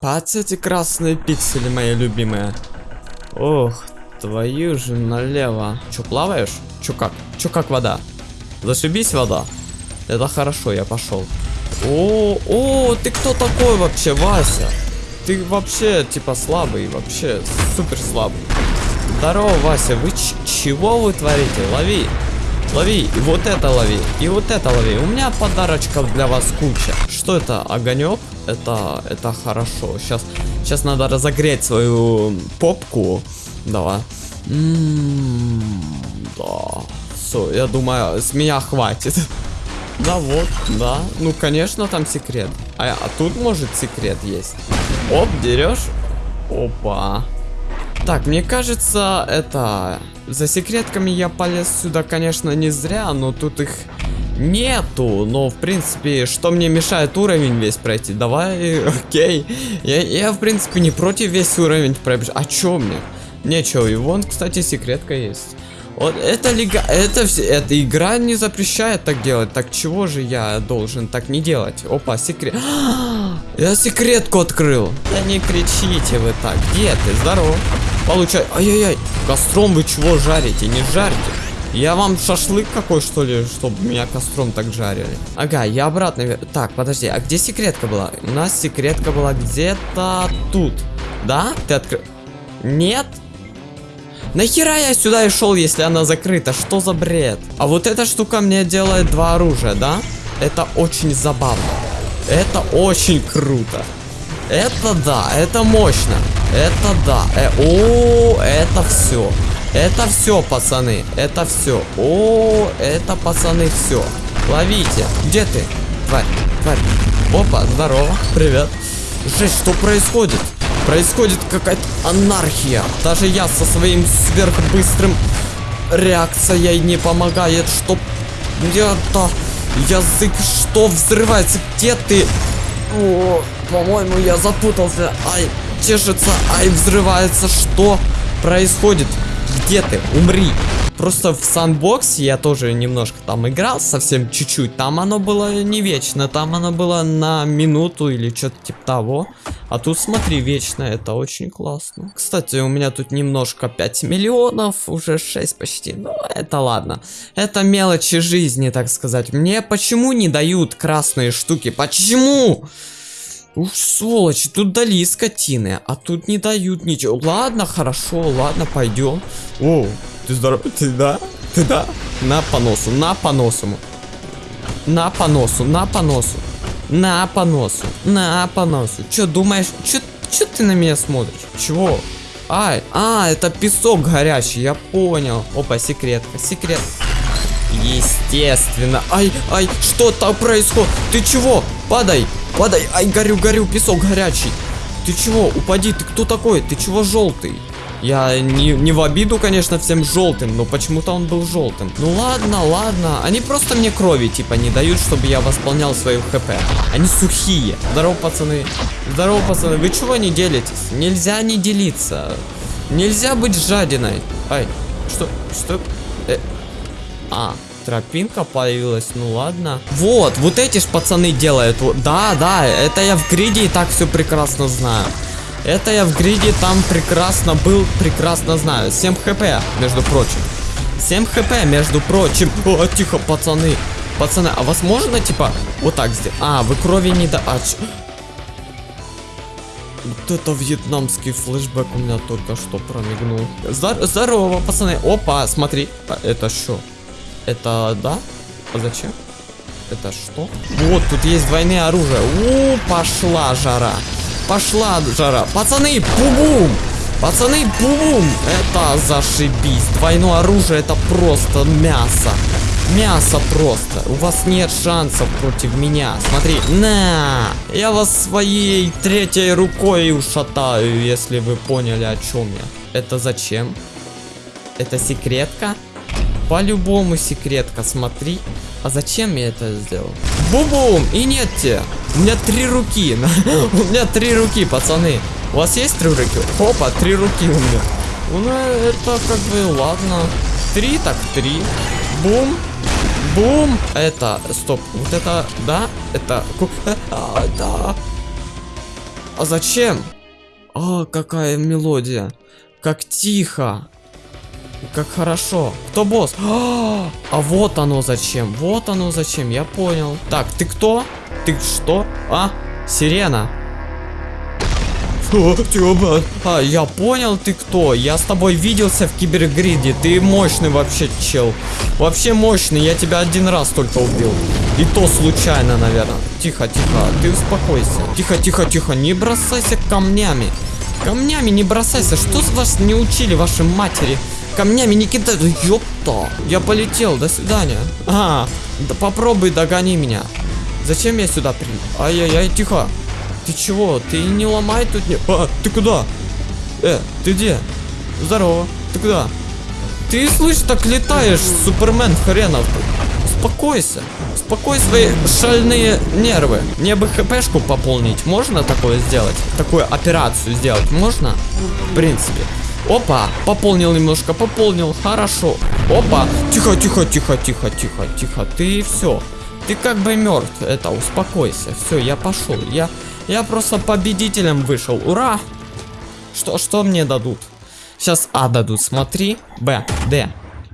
Пац эти красные пиксели, мои любимые. Ох, твою же налево. Чё, плаваешь? Чё как? Чё как вода? Зашибись вода. Это хорошо, я пошел. О, о, ты кто такой вообще, Вася? Ты вообще, типа, слабый, вообще, супер слабый. Здорово, Вася, вы чего вы творите? Лови. Лови, и вот это лови, и вот это лови. У меня подарочков для вас куча. Что это, огонек? Это, это хорошо. Сейчас, сейчас надо разогреть свою попку. Давай. М-м, да. Все, я думаю, с меня хватит. Да вот, да. Ну, конечно, там секрет. А, а тут, может, секрет есть. Оп, дерешь. Опа. Так, мне кажется, это... За секретками я полез сюда, конечно, не зря, но тут их нету. Но, в принципе, что мне мешает уровень весь пройти? Давай, окей. Я, я в принципе, не против весь уровень пробежать. А чё мне? Нечего. И вон, кстати, секретка есть. Вот это лига, это все, эта игра не запрещает так делать. Так чего же я должен так не делать? Опа, секрет. Я секретку открыл. Да не кричите вы так. Где ты? Здорово. Получай. Ай-яй-яй. Костром вы чего жарите? Не жарьте. Я вам шашлык какой, что ли, чтобы меня костром так жарили? Ага, я обратно... Так, подожди, а где секретка была? У нас секретка была где-то тут. Да? Ты открыл... Нет? Нахера я сюда и шел, если она закрыта? Что за бред? А вот эта штука мне делает два оружия, да? Это очень забавно. Это очень круто. Это да, это мощно. Это да. Э, о, это все. Это все, пацаны. Это все. О, это, пацаны, все. Ловите. Где ты? Тварь, тварь. Опа, здорово. Привет. Жесть, что происходит? Происходит какая-то анархия. Даже я со своим сверхбыстрым реакцией не помогает. Что где-то язык что взрывается? Где ты? По-моему, я запутался. Ай, чешется, ай, взрывается. Что происходит? Где ты? Умри. Просто в Sandbox я тоже немножко там играл, совсем чуть-чуть. Там оно было не вечно, там оно было на минуту или что-то типа того. А тут смотри, вечно, это очень классно. Кстати, у меня тут немножко 5 миллионов, уже 6 почти. Но это ладно. Это мелочи жизни, так сказать. Мне почему не дают красные штуки? Почему? Ух, сволочи, тут дали скотины, а тут не дают ничего. Ладно, хорошо, ладно, пойдем. О, ты здоров? Ты да? Ты да? На поносу, на поносу. На поносу, на поносу. На поносу, на поносу. Чё думаешь? Чё, чё ты на меня смотришь? Чего? Ай, а, это песок горячий, я понял. Опа, секретка, секрет. Естественно. Ай, ай, что там происходит? Ты чего? Падай, падай. Ай, горю, горю, песок горячий. Ты чего? Упади, ты кто такой? Ты чего желтый? Я не, не в обиду, конечно, всем желтым, но почему-то он был желтым. Ну ладно, ладно. Они просто мне крови, типа, не дают, чтобы я восполнял свою хп. Они сухие. Здорово, пацаны. Здорово, пацаны. Вы чего не делитесь? Нельзя не делиться. Нельзя быть жадиной. Ай, что? Что? Э, а, тропинка появилась, ну ладно. Вот, вот эти ж пацаны делают. Да, да, это я в гриде и так все прекрасно знаю. Это я в гриде там прекрасно был, прекрасно знаю. 7 хп, между прочим. 7 хп, между прочим. О, тихо, пацаны. Пацаны, а вас можно, типа, вот так сделать? А, вы крови не да... А. Вот это вьетнамский флешбэк у меня только что промигнул. Здор здорово, пацаны. Опа, смотри. А, это что? Это, да? А зачем? Это что? Вот, тут есть двойные оружия. У, пошла жара. Пошла жара. Пацаны, бум-бум! Пацаны, бум-бум! Это зашибись. Двойное оружие, это просто мясо. Мясо просто. У вас нет шансов против меня. Смотри. На! Я вас своей третьей рукой ушатаю, если вы поняли, о чем я. Это зачем? Это секретка? По-любому секретка, смотри. А зачем я это сделал? Бум-бум! И нет те. У меня три руки. у меня три руки, пацаны. У вас есть три руки? Опа, три руки у меня. Ну, это как бы, ладно. Три, так три. Бум. Бум. Это, стоп. Вот это, да? Это, а, да. А зачем? А, какая мелодия. Как тихо. Как хорошо. Кто босс? А, а вот оно зачем. Вот оно зачем. Я понял. Так, ты кто? Ты что? А? Сирена. О, Тёма. А, я понял, ты кто. Я с тобой виделся в кибергриде. Ты мощный вообще, чел. Вообще мощный. Я тебя один раз только убил. И то случайно, наверное. Тихо, тихо. Ты успокойся. Тихо, тихо, тихо. Не бросайся камнями. Камнями не бросайся. Что с вас не учили ваши матери? Камнями не кидай. Да ёпта. Я полетел. До свидания. А, да попробуй догони меня. Зачем я сюда при... Ай-яй-яй, тихо. Ты чего? Ты не ломай тут не... А, ты куда? Э, ты где? Здорово. Ты куда? Ты, слышь, так летаешь, супермен хренов. Успокойся. Успокой свои шальные нервы. Мне бы хпшку пополнить. Можно такое сделать? Такую операцию сделать можно? В принципе. Опа, пополнил немножко, пополнил, хорошо. Опа, тихо, тихо, тихо, тихо, тихо, тихо. Ты все. Ты как бы мертв. Это, успокойся. Все, я пошел. Я я просто победителем вышел. Ура! Что, что мне дадут? Сейчас А дадут, смотри. Б, Д.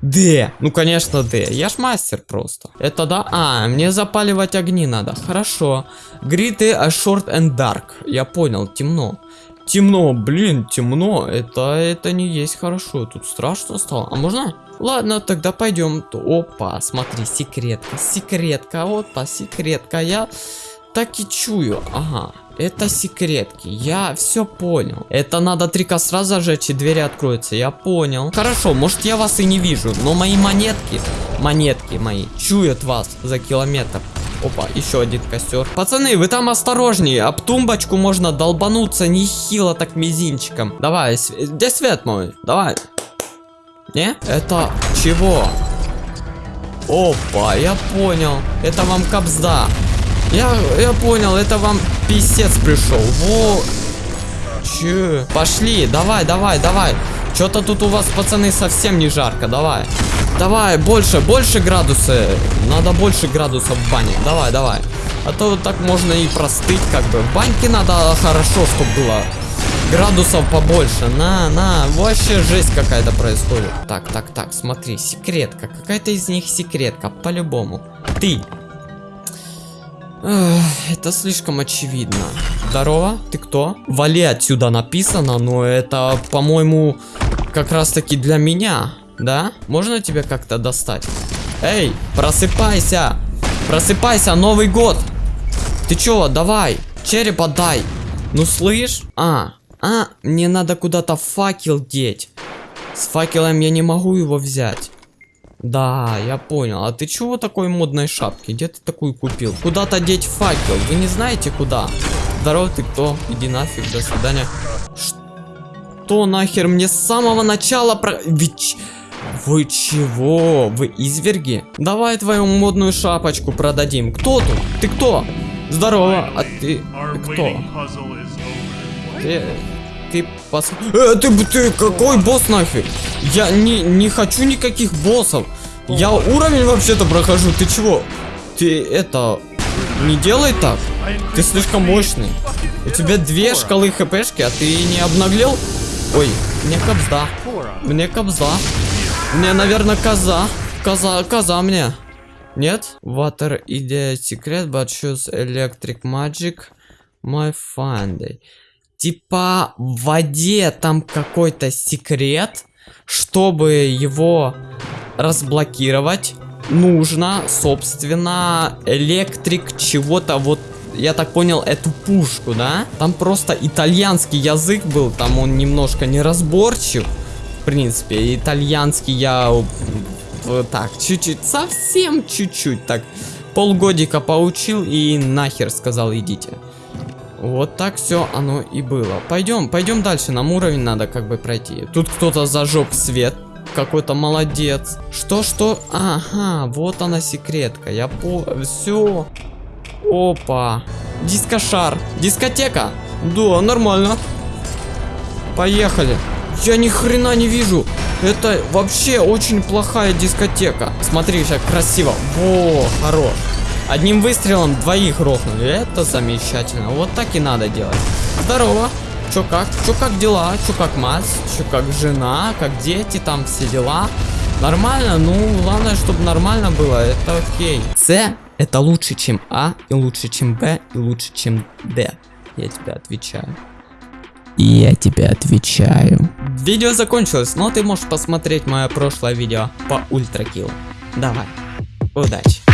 Д. Ну, конечно, Д. Я ж мастер просто. Это да? А, мне запаливать огни надо. Хорошо. Гриты short and dark. Я понял, темно. Темно, блин, темно. Это, это не есть хорошо. Тут страшно стало. А можно? Ладно, тогда пойдем. Опа, смотри, секретка. Секретка, опа, секретка. Я так и чую. Ага. Это секретки. Я все понял. Это надо три костра зажечь и двери откроются. Я понял. Хорошо, может я вас и не вижу, но мои монетки, монетки мои, чуют вас за километр. Опа, еще один костер. Пацаны, вы там осторожнее. Об тумбочку можно долбануться нехило так мизинчиком. Давай, где свет мой? Давай. Не? Это чего? Опа, я понял. Это вам капзда. Я, я понял, это вам писец пришел. Во. Че? Пошли, давай, давай, давай. Что-то тут у вас, пацаны, совсем не жарко. Давай. Давай, больше, больше градусы. Надо больше градусов в бане. Давай, давай. А то вот так можно и простыть, как бы. В баньке надо хорошо, чтобы было градусов побольше. На, на, вообще жесть какая-то происходит. Так, так, так, смотри, секретка. Какая-то из них секретка, по-любому. Ты, это слишком очевидно. Здорово, ты кто? Вали отсюда написано, но это, по-моему, как раз таки для меня, да? Можно тебя как-то достать? Эй, просыпайся! Просыпайся, Новый год! Ты чё, давай, череп отдай! Ну слышь? А, а, мне надо куда-то факел деть. С факелом я не могу его взять. Да, я понял. А ты чего такой модной шапки? Где ты такую купил? Куда-то деть факел. Вы не знаете куда? Здорово, ты кто? Иди нафиг, до свидания. Что нахер мне с самого начала про... Ведь... Вы чего? Вы изверги? Давай твою модную шапочку продадим. Кто тут? Ты кто? Здорово, а ты, ты кто? Ты, ты пос... Э, ты, ты какой босс нафиг? Я не, не хочу никаких боссов. Я уровень вообще-то прохожу. Ты чего? Ты это... Не делай так. Ты слишком мощный. У тебя две шкалы хпшки, а ты не обнаглел? Ой, мне кобзда. Мне кобзда. Мне, наверное, коза. Коза, коза мне. Нет? Water идея секрет, but choose electric magic. My finding. Типа в воде там какой-то секрет, чтобы его разблокировать, нужно, собственно, электрик чего-то вот я так понял, эту пушку, да? Там просто итальянский язык был, там он немножко неразборчив. Принципе, итальянский я так, чуть-чуть, совсем чуть-чуть, так, полгодика поучил и нахер сказал, идите. Вот так все оно и было. Пойдем, пойдем дальше. Нам уровень надо как бы пройти. Тут кто-то зажег свет. Какой-то молодец. Что, что? Ага, вот она секретка. Я по... Все. Опа. Дискошар. Дискотека. Да, нормально. Поехали. Я ни хрена не вижу. Это вообще очень плохая дискотека. Смотри, как красиво. Во, хорош. Одним выстрелом двоих грохнули. Это замечательно. Вот так и надо делать. Здорово. Чё как? Чё как дела? Чё как мать? Чё как жена? Как дети? Там все дела? Нормально? Ну, главное, чтобы нормально было. Это окей. С это лучше, чем А, и лучше, чем Б, и лучше, чем Д. Я тебе отвечаю. Я тебе отвечаю. Видео закончилось, но ты можешь посмотреть мое прошлое видео по ультракилу. Давай. Удачи.